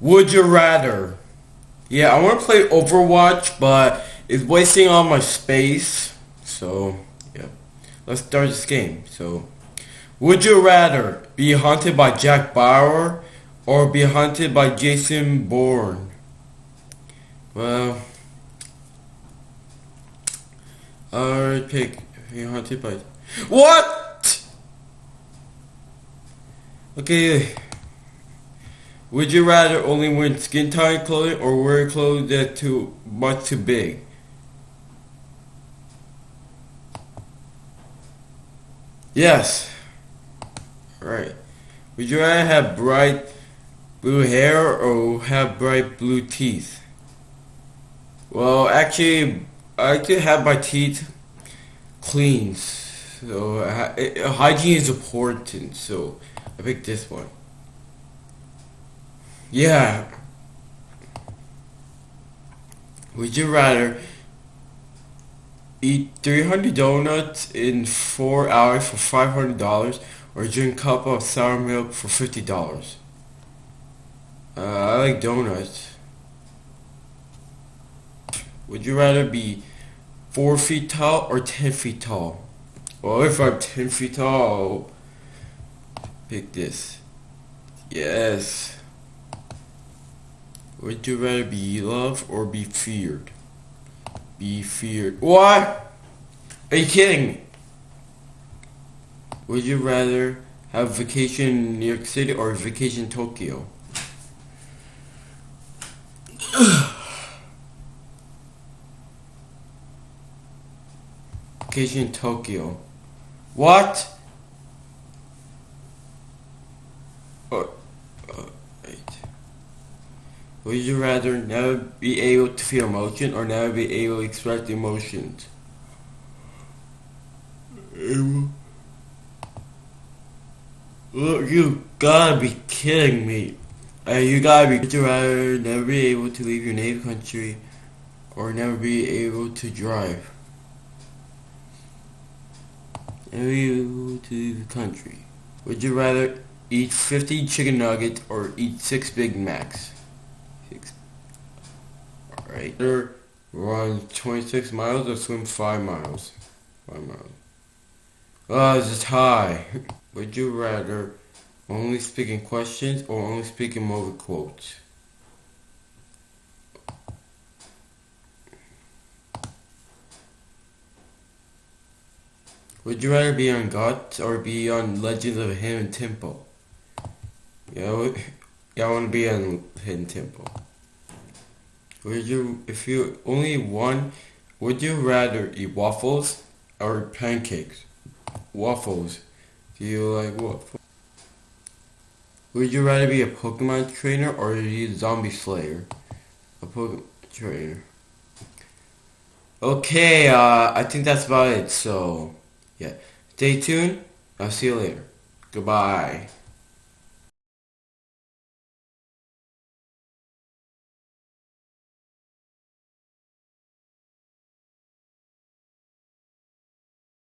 Would you rather? Yeah, I want to play Overwatch, but it's wasting all my space. So, yeah. Let's start this game. So, would you rather be haunted by Jack Bauer or be haunted by Jason Bourne? Well, I'd pick be haunted by... What? Okay. Would you rather only wear skin tight clothing or wear clothes that too much too big? Yes. Right. Would you rather have bright blue hair or have bright blue teeth? Well, actually, I like to have my teeth clean. So, uh, hygiene is important, so I picked this one. Yeah. Would you rather eat 300 donuts in 4 hours for $500 or drink a cup of sour milk for $50? Uh, I like donuts. Would you rather be 4 feet tall or 10 feet tall? Well, if I'm 10 feet tall, pick this. Yes. Would you rather be loved or be feared? Be feared. What? Are you kidding? Would you rather have vacation in New York City or vacation in Tokyo? vacation in Tokyo. What? Would you rather never be able to feel emotion or never be able to express emotions? Look, you gotta be kidding me. Uh, you gotta be. Would you rather never be able to leave your native country or never be able to drive? Never be able to leave the country. Would you rather eat 50 chicken nuggets or eat 6 Big Macs? Right? Either run 26 miles or swim 5 miles. 5 miles. Oh, this is high. Would you rather only speak in questions or only speak in movie quotes? Would you rather be on GUTS or be on Legends of Hidden Temple? Yeah, yeah, I want to be on Hidden Temple. Would you, if you only one, would you rather eat waffles or pancakes? Waffles. Do you like waffles? Would you rather be a Pokemon trainer or a zombie slayer? A Pokemon trainer. Okay, uh, I think that's about it. So, yeah. Stay tuned. I'll see you later. Goodbye.